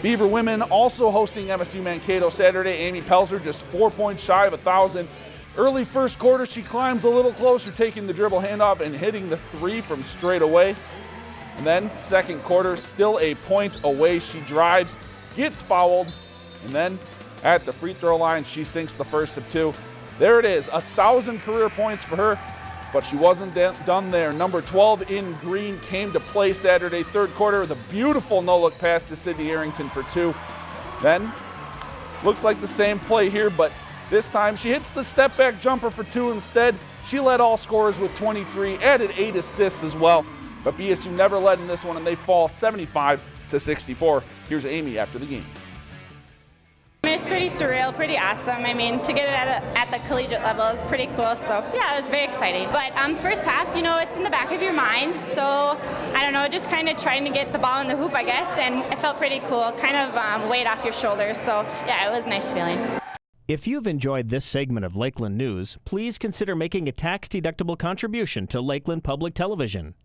Beaver women also hosting MSU Mankato Saturday. Amy Pelzer just four points shy of a thousand. Early first quarter, she climbs a little closer, taking the dribble handoff and hitting the three from straight away. And then second quarter, still a point away. She drives, gets fouled, and then at the free throw line, she sinks the first of two. There it is, a thousand career points for her, but she wasn't done there. Number 12 in green came to play Saturday, third quarter, with a beautiful no-look pass to Sydney Arrington for two. Then, looks like the same play here, but this time she hits the step back jumper for two instead. She led all scorers with 23, added eight assists as well. But BSU never led in this one and they fall 75 to 64. Here's Amy after the game. It's pretty surreal, pretty awesome. I mean, to get it at, a, at, the collegiate level is pretty cool. So yeah, it was very exciting. But um, first half, you know, it's in the back of your mind. So I don't know, just kind of trying to get the ball in the hoop, I guess, and it felt pretty cool. Kind of um, weight off your shoulders. So yeah, it was a nice feeling. If you've enjoyed this segment of Lakeland News, please consider making a tax-deductible contribution to Lakeland Public Television.